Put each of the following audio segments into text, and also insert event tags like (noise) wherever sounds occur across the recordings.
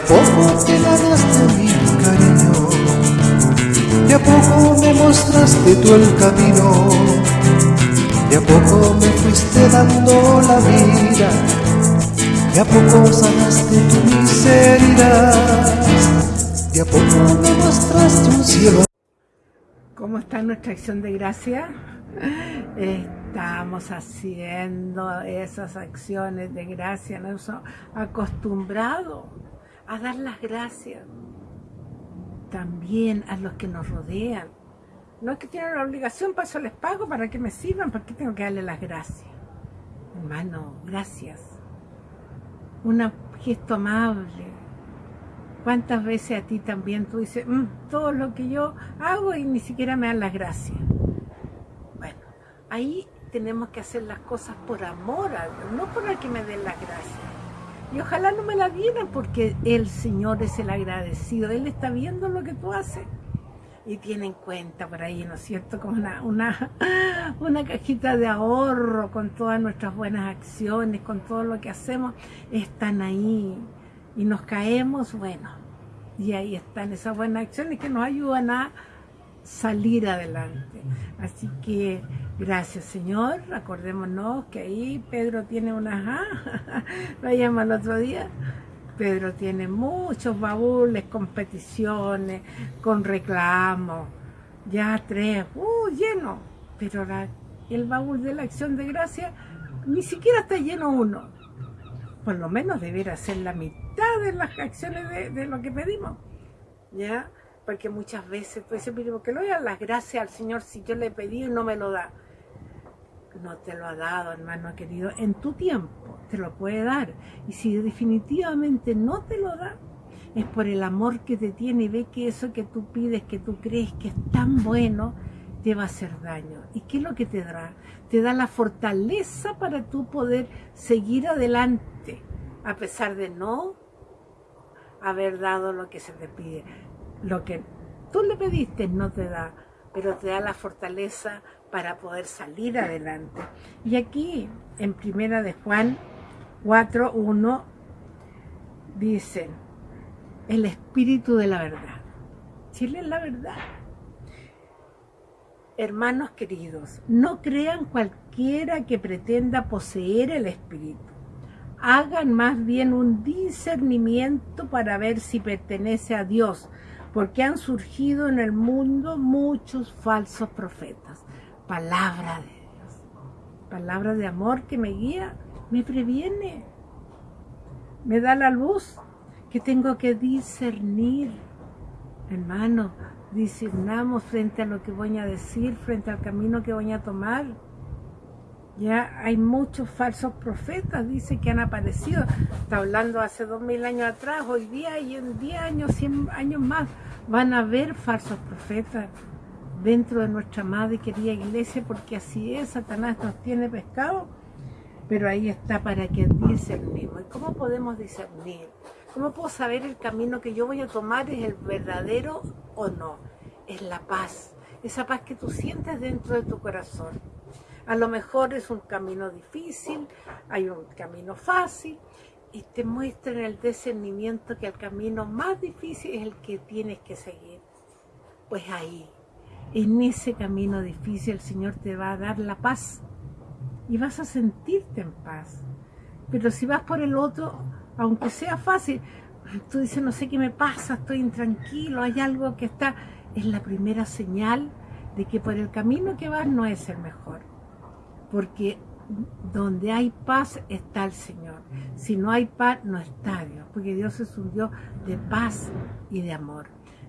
De a poco te ganaste mi cariño, de a poco me mostraste tú el camino, de a poco me fuiste dando la vida, de a poco sanaste tu miseria, de a poco me mostraste un cielo. ¿Cómo está nuestra acción de gracia? Estamos haciendo esas acciones de gracia, nos hemos acostumbrado a dar las gracias también a los que nos rodean. No es que tienen la obligación, para eso les pago, para que me sirvan, ¿por qué tengo que darle las gracias? Hermano, gracias. Un gesto amable. ¿Cuántas veces a ti también tú dices, mm, todo lo que yo hago y ni siquiera me dan las gracias? Ahí tenemos que hacer las cosas por amor a Dios, no por el que me den las gracias. Y ojalá no me la dieran porque el Señor es el agradecido. Él está viendo lo que tú haces. Y tiene en cuenta por ahí, ¿no es cierto? Como una, una, una cajita de ahorro con todas nuestras buenas acciones, con todo lo que hacemos. Están ahí. Y nos caemos, bueno. Y ahí están esas buenas acciones que nos ayudan a salir adelante. Así que gracias Señor, acordémonos que ahí Pedro tiene una, (laughs) vayamos al otro día, Pedro tiene muchos baúles con peticiones, con reclamos, ya tres, uh, lleno, pero el baúl de la acción de gracia ni siquiera está lleno uno, por lo menos debería ser la mitad de las acciones de, lo que pedimos, ¿ya? porque muchas veces dices, pero que le doy las gracias al Señor si yo le pedido y no me lo da. No te lo ha dado, hermano querido, en tu tiempo te lo puede dar. Y si definitivamente no te lo da, es por el amor que te tiene y ve que eso que tú pides, que tú crees que es tan bueno, te va a hacer daño. ¿Y qué es lo que te da? Te da la fortaleza para tú poder seguir adelante, a pesar de no haber dado lo que se te pide lo que tú le pediste no te da, pero te da la fortaleza para poder salir adelante. Y aquí, en primera de Juan 4.1, dicen, el espíritu de la verdad. Chile es la verdad. Hermanos queridos, no crean cualquiera que pretenda poseer el espíritu hagan más bien un discernimiento para ver si pertenece a Dios, porque han surgido en el mundo muchos falsos profetas. Palabra de Dios, palabra de amor que me guía, me previene, me da la luz que tengo que discernir. Hermano, discernamos frente a lo que voy a decir, frente al camino que voy a tomar. Ya hay muchos falsos profetas, dice, que han aparecido. Está hablando hace dos mil años atrás, hoy día y en diez años, cien años más, van a haber falsos profetas dentro de nuestra madre querida iglesia, porque así es, Satanás nos tiene pescado, pero ahí está para que discernimos. ¿Y cómo podemos discernir? ¿Cómo puedo saber el camino que yo voy a tomar es el verdadero o no? Es la paz, esa paz que tú sientes dentro de tu corazón a lo mejor es un camino difícil, hay un camino fácil, y te muestran el discernimiento que el camino más difícil es el que tienes que seguir. Pues ahí, en ese camino difícil, el Señor te va a dar la paz y vas a sentirte en paz. Pero si vas por el otro, aunque sea fácil, tú dices, no sé qué me pasa, estoy intranquilo, hay algo que está... Es la primera señal de que por el camino que vas no es el mejor porque donde hay paz está el Señor. Si no hay paz, no está Dios, porque Dios es un Dios de paz y de amor.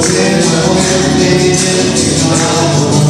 when I think love.